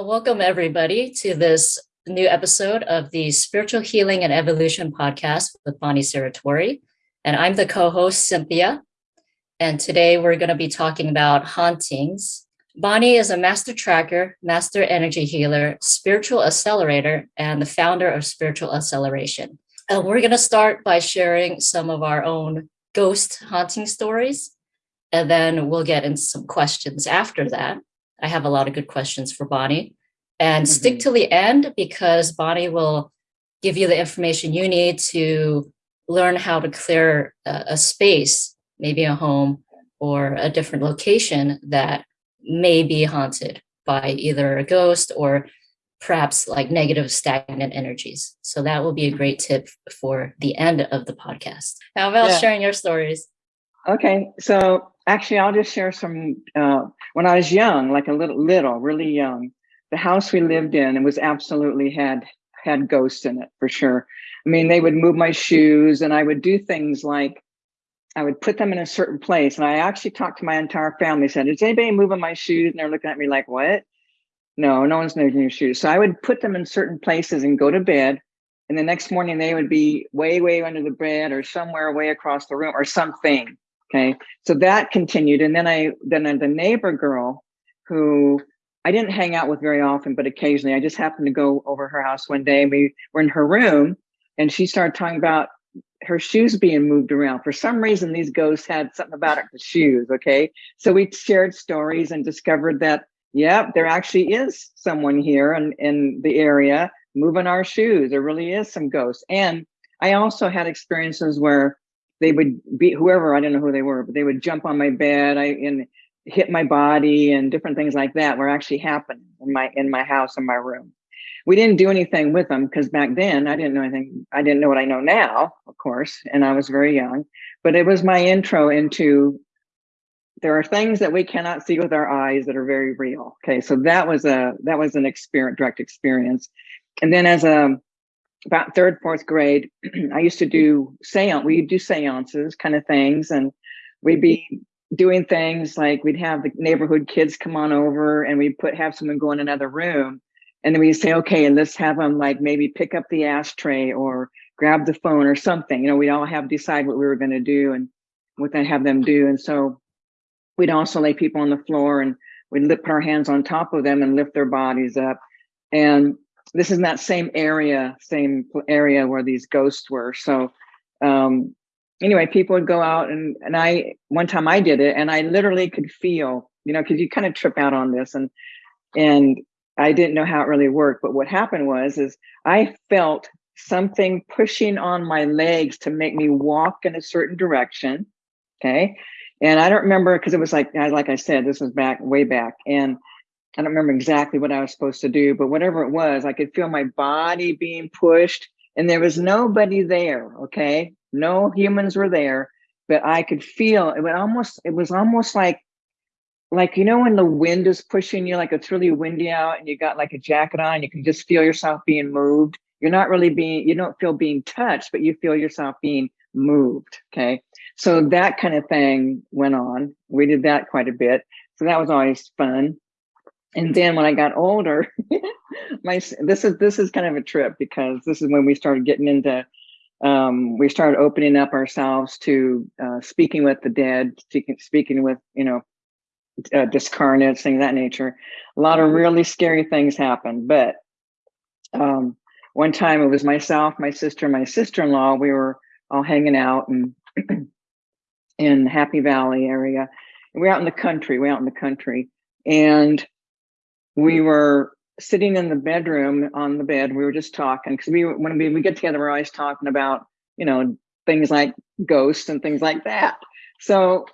Well, welcome everybody to this new episode of the Spiritual Healing and Evolution podcast with Bonnie Saratori. And I'm the co-host, Cynthia. And today we're going to be talking about hauntings. Bonnie is a master tracker, master energy healer, spiritual accelerator, and the founder of Spiritual Acceleration. And we're going to start by sharing some of our own ghost haunting stories. And then we'll get into some questions after that. I have a lot of good questions for Bonnie. And mm-hmm. stick to the end because Bonnie will give you the information you need to learn how to clear a, a space, maybe a home or a different location that may be haunted by either a ghost or perhaps like negative stagnant energies. So that will be a great tip for the end of the podcast. How about yeah. sharing your stories? Okay, so actually, I'll just share some. Uh, when I was young, like a little, little, really young, the house we lived in it was absolutely had had ghosts in it for sure. I mean, they would move my shoes, and I would do things like I would put them in a certain place. And I actually talked to my entire family. Said, "Is anybody moving my shoes?" And they're looking at me like, "What?" No, no one's moving your shoes. So I would put them in certain places and go to bed. And the next morning they would be way, way under the bed or somewhere way across the room or something. Okay. So that continued. And then I, then the neighbor girl who I didn't hang out with very often, but occasionally I just happened to go over her house one day. and We were in her room and she started talking about her shoes being moved around. For some reason, these ghosts had something about it, the shoes. Okay. So we shared stories and discovered that, yeah, there actually is someone here in, in the area moving our shoes. There really is some ghosts. And I also had experiences where they would be whoever I don't know who they were, but they would jump on my bed I and hit my body and different things like that were actually happening in my in my house in my room. We didn't do anything with them because back then I didn't know anything. I didn't know what I know now, of course, and I was very young. But it was my intro into there are things that we cannot see with our eyes that are very real. Okay, so that was a that was an experience, direct experience. And then as a about third, fourth grade, I used to do seance. We'd do seances kind of things. And we'd be doing things like we'd have the neighborhood kids come on over and we'd put, have someone go in another room. And then we'd say, okay, and let's have them like maybe pick up the ashtray or grab the phone or something. You know, we'd all have decide what we were going to do and what they have them do. And so we'd also lay people on the floor and we'd put our hands on top of them and lift their bodies up. And this is in that same area, same area where these ghosts were. So um, anyway, people would go out and and I one time I did it and I literally could feel, you know, because you kind of trip out on this and and I didn't know how it really worked. But what happened was is I felt something pushing on my legs to make me walk in a certain direction. Okay. And I don't remember because it was like like I said, this was back way back. And I don't remember exactly what I was supposed to do, but whatever it was, I could feel my body being pushed and there was nobody there. Okay. No humans were there, but I could feel it was almost, it was almost like, like, you know, when the wind is pushing you, like it's really windy out and you got like a jacket on, you can just feel yourself being moved. You're not really being, you don't feel being touched, but you feel yourself being moved. Okay. So that kind of thing went on. We did that quite a bit. So that was always fun and then when I got older, my this is this is kind of a trip because this is when we started getting into um, we started opening up ourselves to uh, speaking with the dead, speaking speaking with you know uh, discarnates, things that nature. A lot of really scary things happened, but um, one time it was myself, my sister, my sister-in-law. We were all hanging out and in Happy Valley area. We're out in the country. We're out in the country, and we were sitting in the bedroom on the bed. We were just talking because we when we, we get together, we're always talking about you know things like ghosts and things like that. So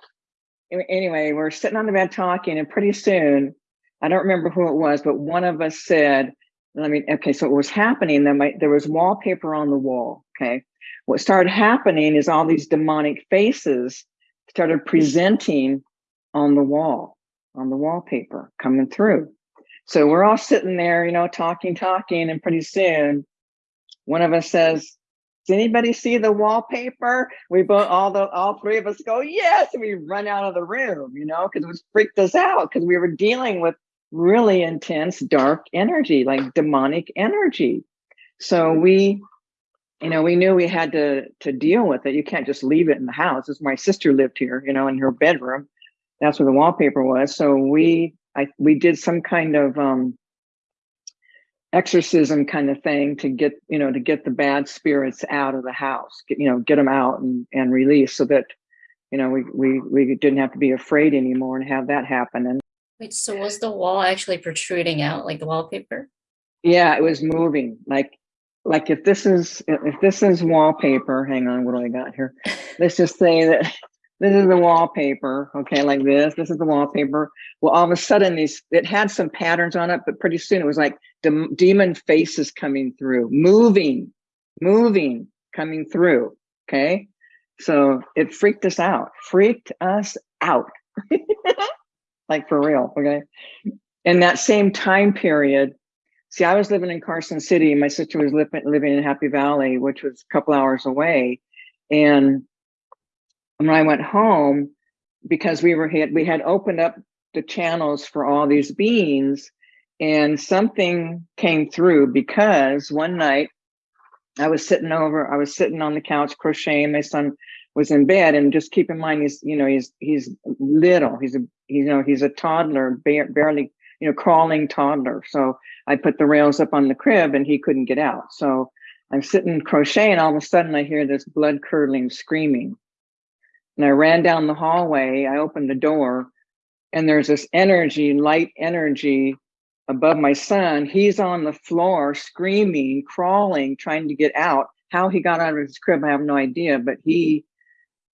anyway, we're sitting on the bed talking, and pretty soon, I don't remember who it was, but one of us said, "I mean, okay, so what was happening? Then there was wallpaper on the wall. Okay, what started happening is all these demonic faces started presenting on the wall, on the wallpaper, coming through." So we're all sitting there, you know, talking, talking, and pretty soon one of us says, does anybody see the wallpaper? We both, all the, all three of us go, yes. And we run out of the room, you know, because it was freaked us out because we were dealing with really intense dark energy, like demonic energy. So we, you know, we knew we had to to deal with it. You can't just leave it in the house. As my sister lived here, you know, in her bedroom. That's where the wallpaper was. So we, I, we did some kind of um, exorcism kind of thing to get, you know, to get the bad spirits out of the house. Get, you know, get them out and and release so that, you know, we we we didn't have to be afraid anymore and have that happen. And Wait, so was the wall actually protruding out like the wallpaper? Yeah, it was moving. Like like if this is if this is wallpaper, hang on, what do I got here? Let's just say that this is the wallpaper, okay, like this. This is the wallpaper. Well, all of a sudden, these it had some patterns on it, but pretty soon it was like the demon faces coming through, moving, moving, coming through. Okay, so it freaked us out, freaked us out. like for real, okay? In that same time period, see, I was living in Carson City. My sister was living, living in Happy Valley, which was a couple hours away. And when I went home, because we were had we had opened up the channels for all these beings, and something came through because one night I was sitting over, I was sitting on the couch crocheting. My son was in bed, and just keep in mind, he's you know he's he's little. He's a you know he's a toddler, barely you know crawling toddler. So I put the rails up on the crib, and he couldn't get out. So I'm sitting crocheting. And all of a sudden, I hear this blood curdling screaming, and I ran down the hallway. I opened the door, and there's this energy, light energy above my son. He's on the floor screaming, crawling, trying to get out. How he got out of his crib, I have no idea, but he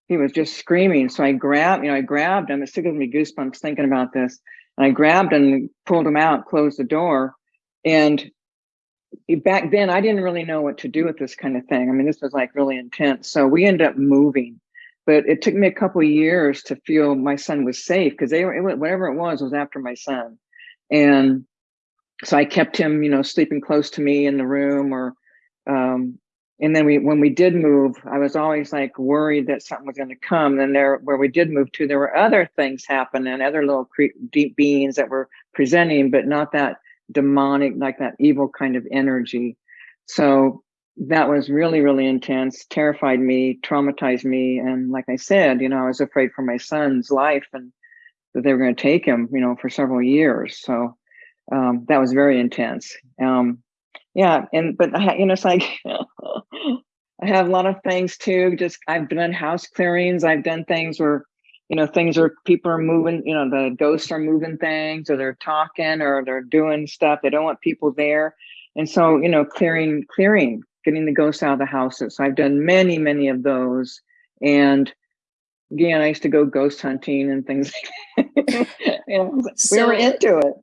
he was just screaming. So I grabbed, you know, I grabbed him. It still gives me goosebumps thinking about this. And I grabbed him and pulled him out, closed the door. And back then I didn't really know what to do with this kind of thing. I mean, this was like really intense. So we ended up moving but it took me a couple of years to feel my son was safe because they were it, whatever it was was after my son. And so i kept him you know sleeping close to me in the room or um and then we when we did move i was always like worried that something was going to come. And there where we did move to there were other things happening other little deep beings that were presenting but not that demonic like that evil kind of energy. So that was really, really intense, terrified me, traumatized me. And like I said, you know, I was afraid for my son's life and that they were going to take him, you know, for several years. So um, that was very intense. Um, yeah. And, but, I, you know, it's like, I have a lot of things too. Just, I've done house clearings. I've done things where, you know, things are, people are moving, you know, the ghosts are moving things or they're talking or they're doing stuff. They don't want people there. And so, you know, clearing, clearing, getting the ghosts out of the houses. So I've done many, many of those. And again, I used to go ghost hunting and things. you know, so, we were into it.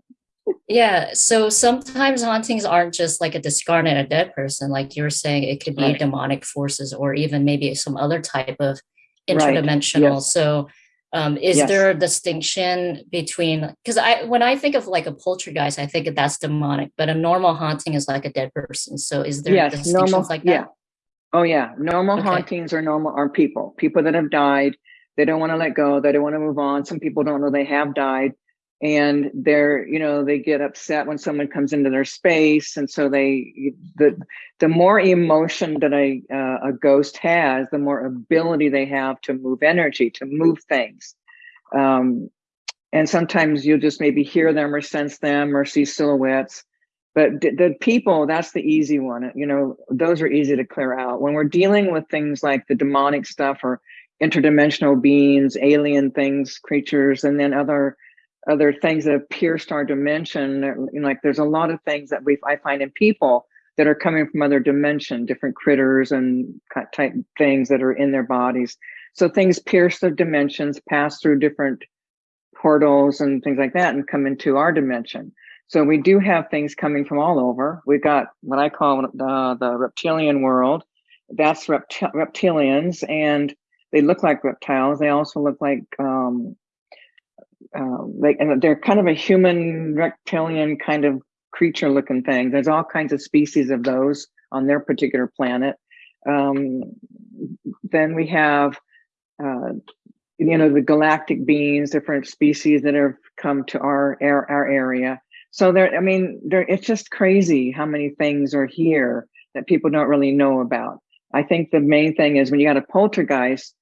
Yeah. So sometimes hauntings aren't just like a discarnate, a dead person. Like you were saying, it could be right. demonic forces or even maybe some other type of interdimensional. Right. Yes. So um, is yes. there a distinction between because I when I think of like a poltergeist, I think that's demonic, but a normal haunting is like a dead person. So is there yes, distinctions normal, like that? Yeah. Oh yeah. Normal okay. hauntings are normal are people. People that have died. They don't want to let go. They don't want to move on. Some people don't know they have died and they're you know they get upset when someone comes into their space and so they the the more emotion that a uh, a ghost has the more ability they have to move energy to move things. Um, and sometimes you'll just maybe hear them or sense them or see silhouettes but the people that's the easy one you know those are easy to clear out. When we're dealing with things like the demonic stuff or interdimensional beings alien things creatures and then other other things that have pierced our dimension. Like there's a lot of things that we I find in people that are coming from other dimension, different critters and type things that are in their bodies. So things pierce the dimensions, pass through different portals and things like that, and come into our dimension. So we do have things coming from all over. We've got what I call the, the reptilian world. That's repti- reptilians, and they look like reptiles. They also look like um, uh, like and they're kind of a human reptilian kind of creature looking thing. There's all kinds of species of those on their particular planet. Um, then we have, uh, you know, the galactic beings, different species that have come to our our, our area. So there, I mean, there, it's just crazy how many things are here that people don't really know about. I think the main thing is when you got a poltergeist,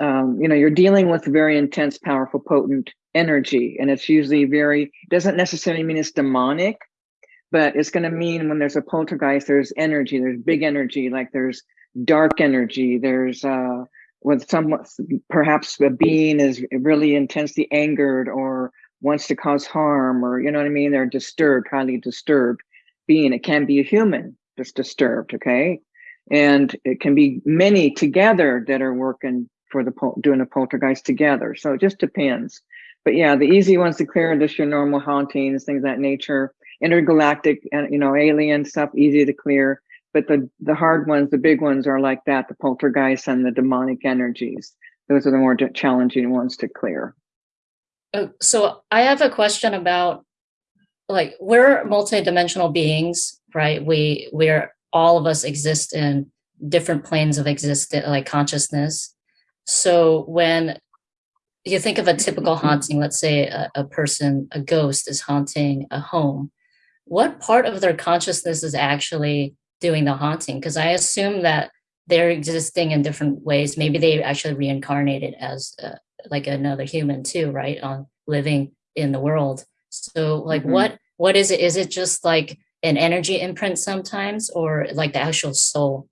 um, you know, you're dealing with very intense, powerful, potent energy, and it's usually very doesn't necessarily mean it's demonic, but it's going to mean when there's a poltergeist, there's energy, there's big energy, like there's dark energy, there's uh, with some perhaps a being is really intensely angered or wants to cause harm, or you know what I mean, they're disturbed, highly disturbed being. It can be a human that's disturbed, okay, and it can be many together that are working for the doing a poltergeist together. So it just depends. But yeah, the easy ones to clear are just your normal hauntings, things that nature. Intergalactic and you know alien stuff easy to clear. But the the hard ones the big ones are like that the poltergeists and the demonic energies. Those are the more challenging ones to clear. Uh, so i have a question about like we're multidimensional beings right? We we're all of us exist in different planes of existence like consciousness. So when you think of a typical haunting let's say a, a person a ghost is haunting a home what part of their consciousness is actually doing the haunting? Because I assume that they're existing in different ways. Maybe they actually reincarnated as uh, like another human too, right? On living in the world. So like mm-hmm. what what is it? Is it just like an energy imprint sometimes or like the actual soul?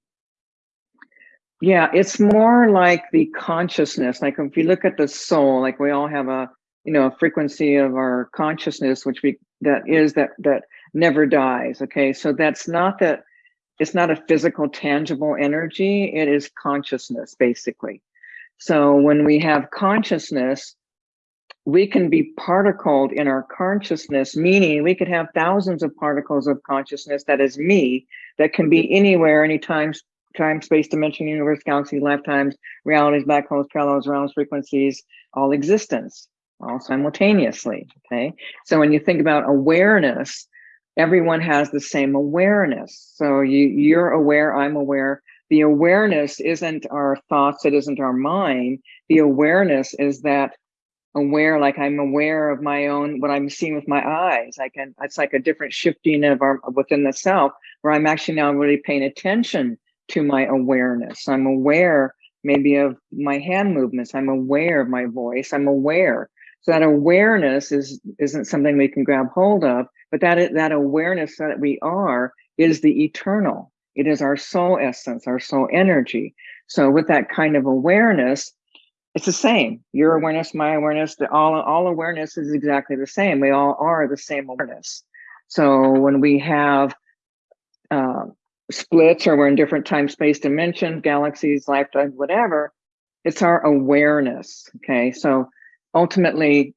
Yeah, it's more like the consciousness. Like if you look at the soul, like we all have a you know a frequency of our consciousness, which we that is that that never dies. Okay, so that's not that it's not a physical, tangible energy, it is consciousness, basically. So when we have consciousness, we can be particled in our consciousness, meaning we could have thousands of particles of consciousness that is me, that can be anywhere, anytime, time, space, dimension, universe, galaxy, lifetimes, realities, black holes, parallels, realms, frequencies, all existence, all simultaneously. Okay. So when you think about awareness, everyone has the same awareness. So you, you're aware, I'm aware. The awareness isn't our thoughts, it isn't our mind. The awareness is that aware, like I'm aware of my own, what I'm seeing with my eyes. I can, it's like a different shifting of our within the self where I'm actually now really paying attention to my awareness. I'm aware maybe of my hand movements. I'm aware of my voice. I'm aware. So that awareness is isn't something we can grab hold of, but that that awareness that we are is the eternal. It is our soul essence, our soul energy. So with that kind of awareness, it's the same. Your awareness, my awareness, the, all all awareness is exactly the same. We all are the same awareness. So when we have uh, splits or we're in different time space dimensions, galaxies, lifetimes, whatever, it's our awareness. Okay, so ultimately,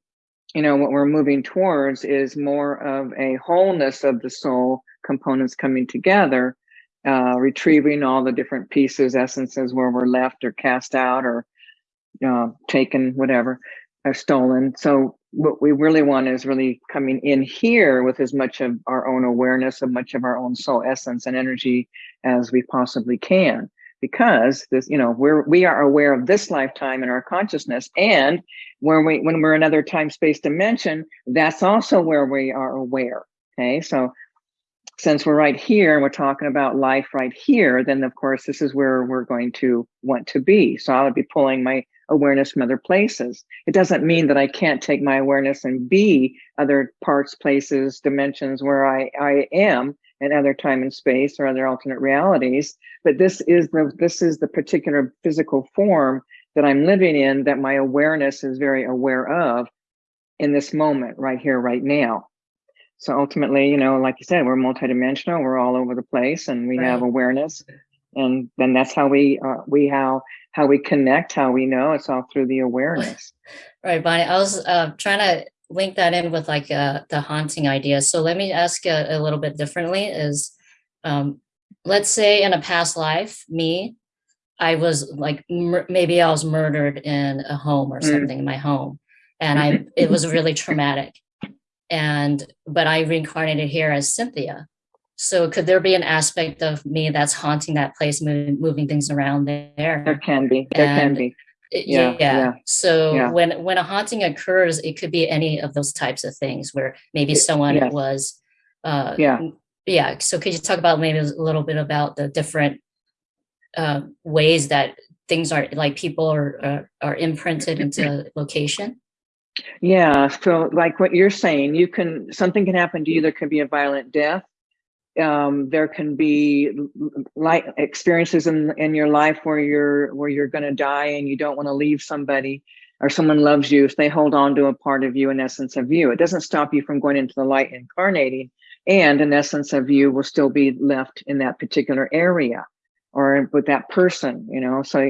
you know, what we're moving towards is more of a wholeness of the soul components coming together, uh, retrieving all the different pieces, essences where we're left or cast out or uh, taken, whatever, or stolen. So what we really want is really coming in here with as much of our own awareness, of much of our own soul essence and energy as we possibly can. Because this you know we're we are aware of this lifetime in our consciousness and when we when we're another time space dimension that's also where we are aware okay? So since we're right here and we're talking about life right here then of course this is where we're going to want to be. So i would be pulling my awareness from other places it doesn't mean that i can't take my awareness and be other parts places dimensions where i i am and other time and space or other alternate realities. But this is the this is the particular physical form that I'm living in that my awareness is very aware of in this moment, right here, right now. So ultimately, you know, like you said, we're multidimensional. We're all over the place, and we right. have awareness, and then that's how we uh, we how how we connect, how we know. It's all through the awareness. right, Bonnie. I was uh, trying to link that in with like uh, the haunting idea. So let me ask a, a little bit differently is, um, let's say in a past life, me, I was like, maybe I was murdered in a home or mm. something mm. in my home. And I, it was really traumatic. And, but I reincarnated here as Cynthia. So could there be an aspect of me that's haunting that place, moving, moving things around there? There can be, there and can be Yeah, yeah. yeah. So Yeah. when when a haunting occurs, it could be any of those types of things where maybe someone yes. was uh Yeah. yeah. So could you talk about maybe a little bit about the different um ways that things are like people are are, are imprinted into location? Yeah, so like what you're saying, you can something can happen to you. There could be a violent death. Um, there can be like experiences in in your life where you're where you're going to die and you don't want to leave somebody or someone loves you. If they hold on to a part of you, in essence of you, it doesn't stop you from going into the light, incarnating, and an essence of you will still be left in that particular area or with that person. You know, so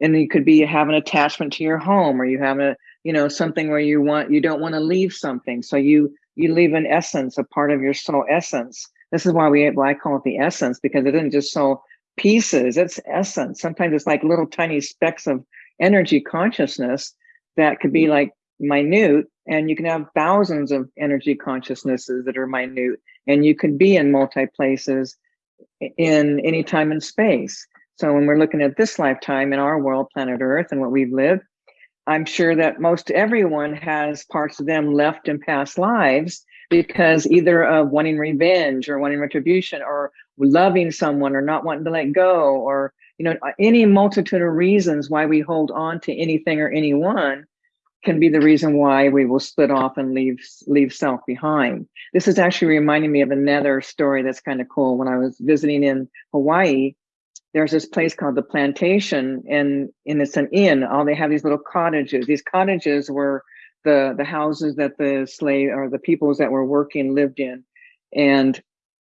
and you could be you have an attachment to your home or you have a you know something where you want you don't want to leave something so you you leave an essence a part of your soul essence this is why we why i call it the essence because it isn't just soul pieces it's essence. Sometimes it's like little tiny specks of energy consciousness that could be mm-hmm. like minute and you can have thousands of energy consciousnesses that are minute and you can be in multi places in any time and space. So when we're looking at this lifetime in our world planet earth and what we've lived I'm sure that most everyone has parts of them left in past lives because either of wanting revenge or wanting retribution or loving someone or not wanting to let go or you know any multitude of reasons why we hold on to anything or anyone can be the reason why we will split off and leave leave self behind. This is actually reminding me of another story that's kind of cool. When I was visiting in Hawaii, there's this place called the plantation and and it's an inn all they have these little cottages these cottages were the the houses that the slave or the peoples that were working lived in and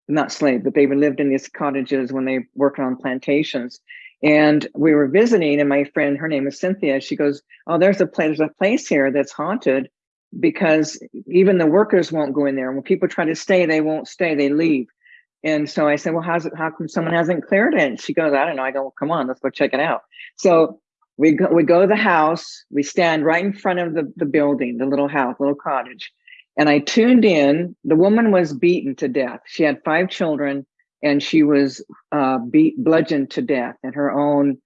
not slave but they lived in these cottages when they worked on plantations and we were visiting and my friend her name is cynthia she goes oh there's a place there's a place here that's haunted because even the workers won't go in there when people try to stay they won't stay they leave and so I said, well, how's it, how come someone hasn't cleared it? And she goes, I don't know. I go, well, come on, let's go check it out. So we go, we go to the house, we stand right in front of the, the building, the little house, little cottage. And I tuned in, the woman was beaten to death. She had five children and she was uh, beat, bludgeoned to death in her own,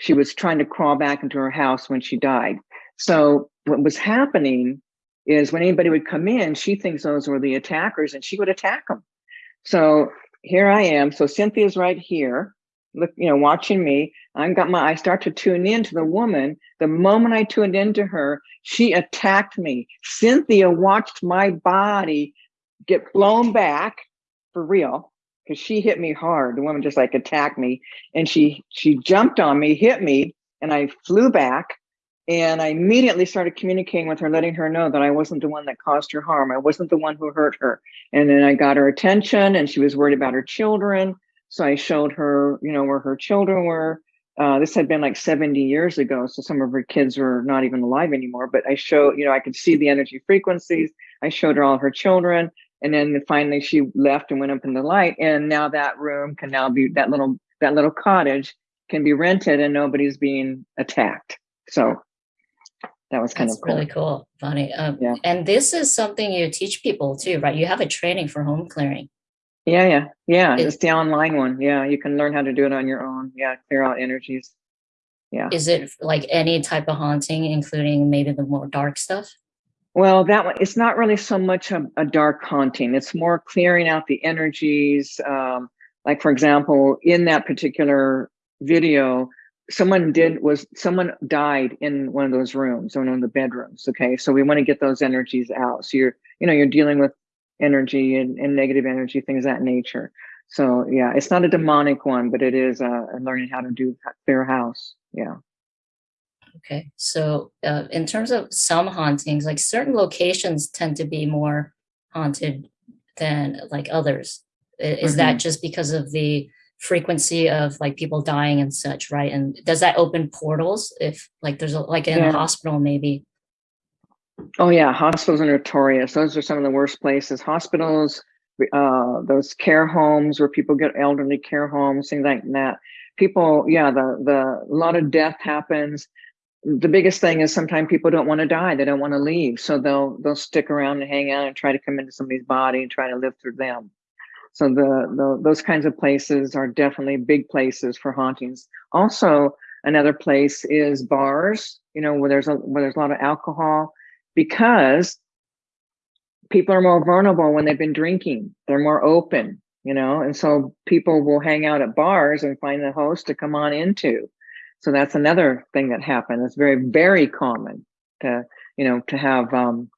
she was trying to crawl back into her house when she died. So what was happening is when anybody would come in, she thinks those were the attackers and she would attack them. So here I am. So Cynthia's right here, look, you know, watching me. I've got my, I start to tune in to the woman. The moment I tuned into her, she attacked me. Cynthia watched my body get blown back for real because she hit me hard. The woman just like attacked me and she, she jumped on me, hit me, and I flew back. And I immediately started communicating with her, letting her know that I wasn't the one that caused her harm. I wasn't the one who hurt her. And then I got her attention and she was worried about her children. So I showed her, you know, where her children were. Uh, this had been like 70 years ago. So some of her kids were not even alive anymore, but I showed, you know, I could see the energy frequencies. I showed her all her children. And then finally she left and went up in the light. And now that room can now be that little, that little cottage can be rented and nobody's being attacked. So that was kind That's of cool. really cool, Bonnie. Um, Yeah. And this is something you teach people too, right? You have a training for home clearing. Yeah, yeah, yeah. It- it's the online one. Yeah, you can learn how to do it on your own. Yeah, clear out energies. Yeah. Is it like any type of haunting, including maybe the more dark stuff? Well, that one, it's not really so much a, a dark haunting. It's more clearing out the energies. Um, like, for example, in that particular video, someone did was someone died in one of those rooms, one of the bedrooms. Okay. So we want to get those energies out. So you're, you know, you're dealing with energy and, and negative energy, things of that nature. So yeah, it's not a demonic one, but it is uh, learning how to do clear house. Yeah. Okay. So uh, in terms of some hauntings, like certain locations tend to be more haunted than like others. Is that just because of the frequency of like people dying and such, right? And does that open portals if like there's a, like in Yeah. a hospital maybe? Oh yeah, hospitals are notorious. Those are some of the worst places. Hospitals, uh, those care homes where people get elderly care homes, things like that. People, yeah, the the a lot of death happens. The biggest thing is sometimes people don't want to die. They don't want to leave, so they'll they'll stick around and hang out and try to come into somebody's body and try to live through them. So the, the those kinds of places are definitely big places for hauntings. Also, another place is bars you know, where there's a where there's a lot of alcohol, because people are more vulnerable when they've been drinking. They're more open, you know, and so people will hang out at bars and find the host to come on into. So that's another thing that happened. It's very, very common to, you know, to have um,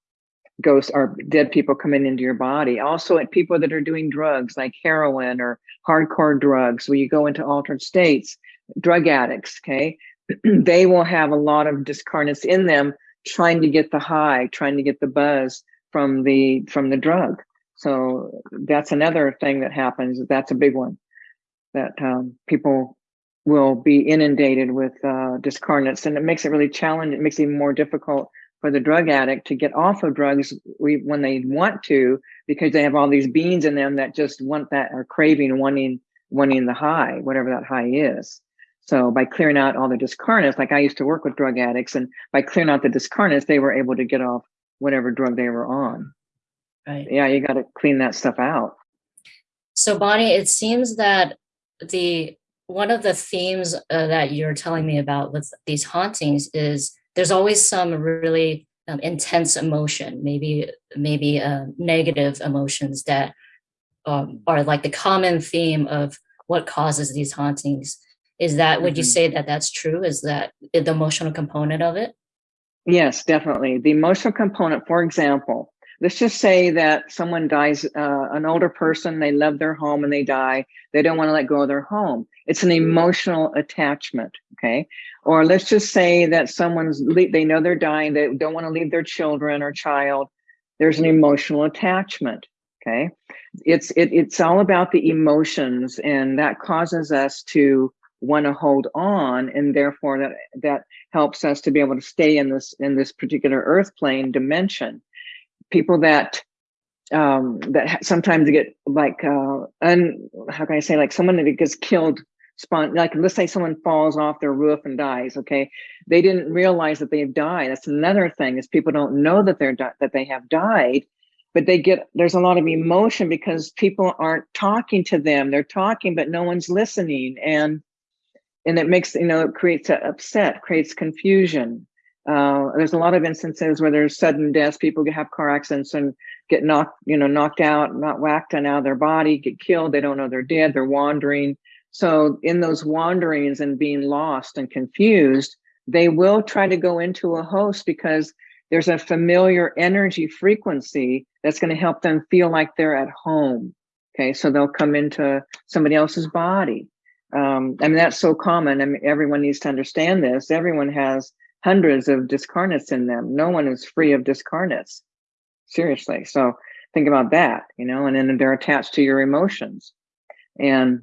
ghosts or dead people coming into your body. Also, at people that are doing drugs like heroin or hardcore drugs, where you go into altered states, drug addicts, okay, they will have a lot of discarnates in them trying to get the high, trying to get the buzz from the from the drug. So that's another thing that happens. That's a big one that um, people will be inundated with uh, discarnates, and it makes it really challenging. It makes it more difficult for the drug addict to get off of drugs when they want to, because they have all these beings in them that just want that are craving, wanting, wanting the high, whatever that high is. So by clearing out all the discarnates, like I used to work with drug addicts, and by clearing out the discarnates, they were able to get off whatever drug they were on. Right. Yeah, you got to clean that stuff out. So Bonnie, it seems that the one of the themes uh, that you're telling me about with these hauntings is there's always some really um, intense emotion, maybe maybe uh, negative emotions that um, are like the common theme of what causes these hauntings. Is that would mm -hmm. you mm-hmm. say that that's true? Is that the emotional component of it? Yes, definitely. The emotional component, for example, let's just say that someone dies, uh, an older person, they love their home and they die. They don't want to let go of their home. It's an emotional attachment. Okay. Or let's just say that someone's, they know they're dying. They don't want to leave their children or child. There's an emotional attachment. Okay. It's, it, it's all about the emotions and that causes us to want to hold on and therefore that that helps us to be able to stay in this in this particular earth plane dimension. People that um, that sometimes get like uh, how can I say like someone that gets killed spon like let's say someone falls off their roof and dies okay? They didn't realize that they've died. That's another thing is people don't know that they're that they have died but they get there's a lot of emotion because people aren't talking to them. They're talking but no one's listening and and it makes you know it creates a upset creates confusion uh, there's a lot of instances where there's sudden deaths. People have car accidents and get knocked, you know, knocked out, not whacked and out of their body, get killed. They don't know they're dead. They're wandering. So in those wanderings and being lost and confused, they will try to go into a host because there's a familiar energy frequency that's going to help them feel like they're at home. Okay, so they'll come into somebody else's body. Um, I mean, that's so common. I mean, everyone needs to understand this. Everyone has hundreds of discarnates in them. No one is free of discarnates. Seriously. So think about that, you know, and then they're attached to your emotions. And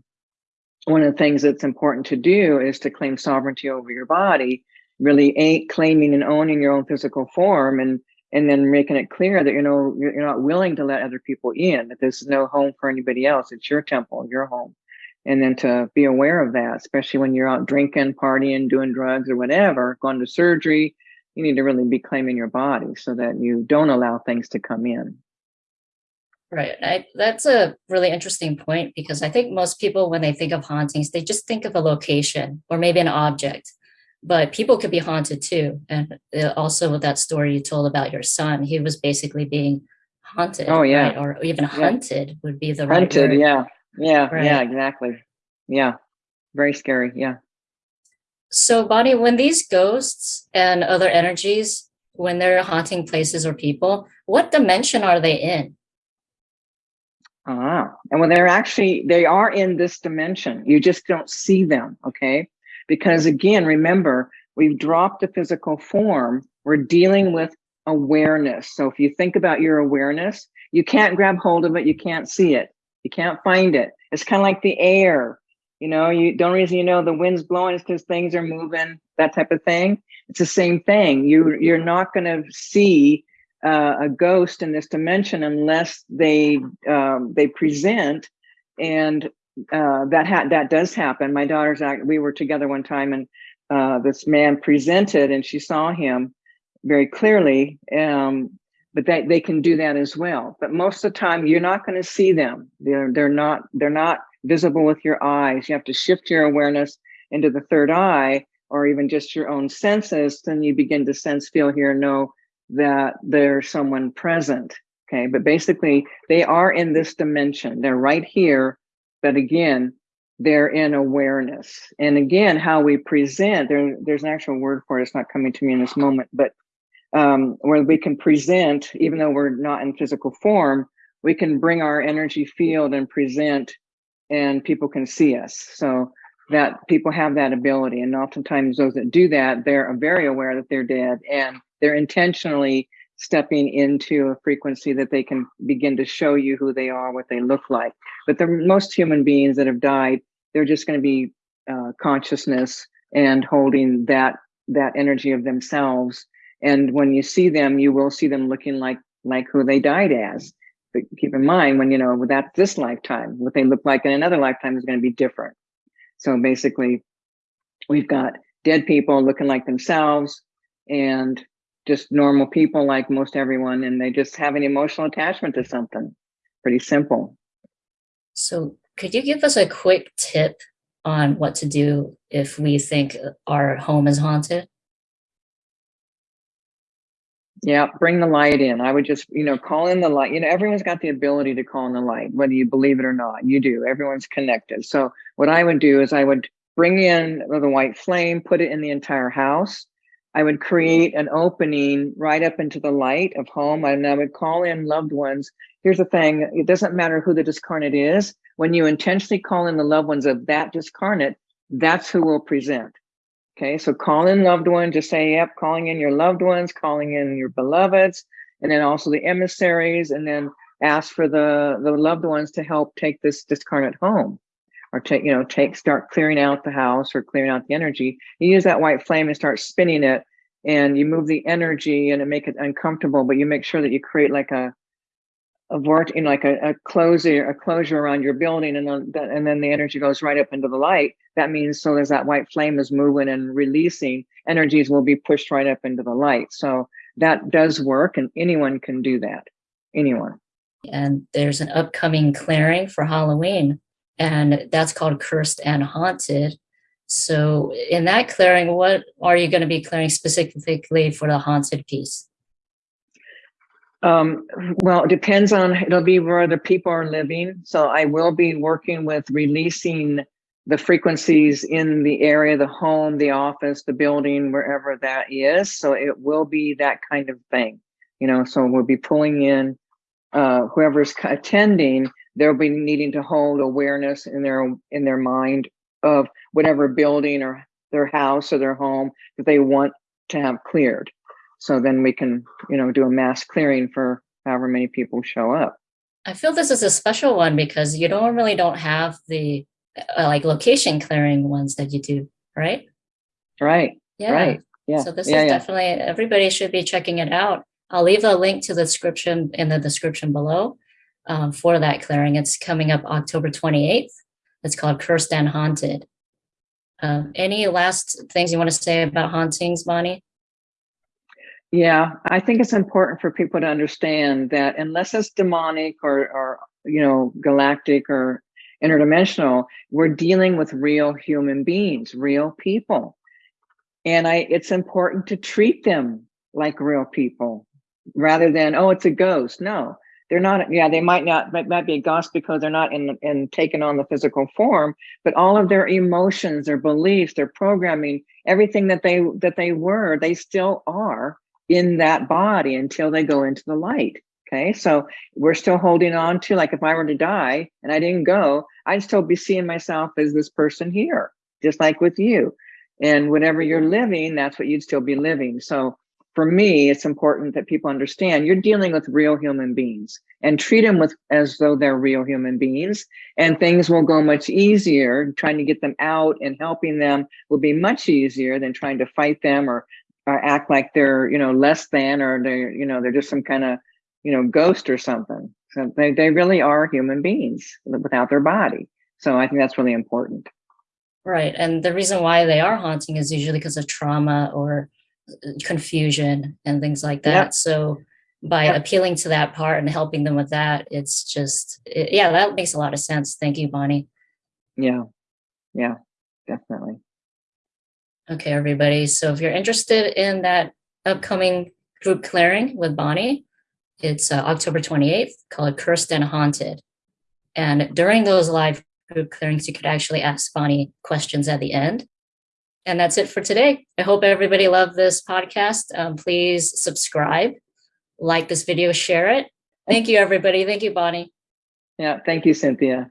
one of the things that's important to do is to claim sovereignty over your body, really ain't claiming and owning your own physical form and and then making it clear that you know you're not willing to let other people in, that there's no home for anybody else. It's your temple, your home and then to be aware of that, especially when you're out drinking, partying, doing drugs or whatever, going to surgery, you need to really be claiming your body so that you don't allow things to come in. Right. I, that's a really interesting point because I think most people, when they think of hauntings, they just think of a location or maybe an object, but people could be haunted too. And uh, also with that story you told about your son, he was basically being haunted. Oh yeah. Right? Or even yeah. hunted would be the right Hunted, word. yeah. Yeah, right. yeah, exactly. Yeah, very scary. Yeah. So, Bonnie, when these ghosts and other energies, when they're haunting places or people, what dimension are they in? Ah, and when they're actually, they are in this dimension. You just don't see them, okay? Because again, remember, we've dropped the physical form. We're dealing with awareness. So if you think about your awareness, you can't grab hold of it. You can't see it. You can't find it. It's kind of like the air. You know, you don't reason you know the wind's blowing is because things are moving, that type of thing. It's the same thing. You you're not going to see uh, a ghost in this dimension unless they um, they present, and uh, that ha- that does happen. My daughter's act. We were together one time, and uh, this man presented, and she saw him very clearly. Um, but they, they can do that as well. But most of the time you're not going to see them. They're, they're not, they're not visible with your eyes. You have to shift your awareness into the third eye or even just your own senses, then you begin to sense, feel, hear, know that there's someone present. Okay. But basically, they are in this dimension. They're right here. But again, they're in awareness. And again, how we present, there, there's an actual word for it. It's not coming to me in this moment, but um, where we can present, even though we're not in physical form, we can bring our energy field and present and people can see us. So that people have that ability. And oftentimes those that do that, they're very aware that they're dead and they're intentionally stepping into a frequency that they can begin to show you who they are, what they look like. But the most human beings that have died, they're just going to be uh, consciousness and holding that that energy of themselves. And when you see them, you will see them looking like like who they died as. But keep in mind when you know that this lifetime, what they look like in another lifetime is going to be different. So basically, we've got dead people looking like themselves and just normal people like most everyone, and they just have an emotional attachment to something. Pretty simple. So, could you give us a quick tip on what to do if we think our home is haunted? Yeah, bring the light in. I would just, you know, call in the light. You know, everyone's got the ability to call in the light, whether you believe it or not. You do. Everyone's connected. So what I would do is I would bring in the white flame, put it in the entire house. I would create an opening right up into the light of home, and I would call in loved ones. Here's the thing: it doesn't matter who the discarnate is. When you intentionally call in the loved ones of that discarnate, that's who will present. Okay, so call in loved ones, just say, yep, calling in your loved ones, calling in your beloveds, and then also the emissaries, and then ask for the, the loved ones to help take this discarnate home or take, you know, take, start clearing out the house or clearing out the energy. You use that white flame and start spinning it and you move the energy and it make it uncomfortable, but you make sure that you create like a, a vort, like a, a closure, a closure around your building, and then and then the energy goes right up into the light. That means so as that white flame is moving and releasing, energies will be pushed right up into the light. So that does work, and anyone can do that. Anyone. And there's an upcoming clearing for Halloween, and that's called Cursed and Haunted. So in that clearing, what are you going to be clearing specifically for the haunted piece? Um, well, it depends on, it'll be where the people are living. So I will be working with releasing the frequencies in the area, the home, the office, the building, wherever that is. So it will be that kind of thing, you know, so we'll be pulling in uh, whoever's attending, they'll be needing to hold awareness in their, in their mind of whatever building or their house or their home that they want to have cleared. So then we can, you know, do a mass clearing for however many people show up. I feel this is a special one because you normally don't have the uh, like location clearing ones that you do, right? Right. Yeah. Right. Yeah. So this yeah, is yeah. definitely everybody should be checking it out. I'll leave a link to the description in the description below um, for that clearing. It's coming up October 28th. It's called Cursed and Haunted. Um, any last things you want to say about hauntings, Bonnie? Yeah, I think it's important for people to understand that unless it's demonic or, or you know, galactic or interdimensional, we're dealing with real human beings, real people. And I, it's important to treat them like real people rather than, oh, it's a ghost. No, they're not. Yeah, they might not, might, might be a ghost because they're not in, in taking on the physical form, but all of their emotions, their beliefs, their programming, everything that they, that they were, they still are in that body until they go into the light. Okay, so we're still holding on to, like if I were to die and I didn't go, I'd still be seeing myself as this person here, just like with you. And whatever you're living, that's what you'd still be living. So for me, it's important that people understand you're dealing with real human beings and treat them with as though they're real human beings and things will go much easier. Trying to get them out and helping them will be much easier than trying to fight them or or act like they're you know less than or they're you know they're just some kind of you know ghost or something. So they, they really are human beings without their body. So i think that's really important. Right. And the reason why they are haunting is usually because of trauma or uh, confusion and things like that. Yep. so by yep. appealing to that part and helping them with that it's just it, yeah that makes a lot of sense. Thank you bonnie. Yeah. Yeah definitely Okay, everybody. So if you're interested in that upcoming group clearing with Bonnie, it's uh, October 28th called Cursed and Haunted. And during those live group clearings, you could actually ask Bonnie questions at the end. And that's it for today. I hope everybody loved this podcast. Um, please subscribe, like this video, share it. Thank you, everybody. Thank you, Bonnie. Yeah, thank you, Cynthia.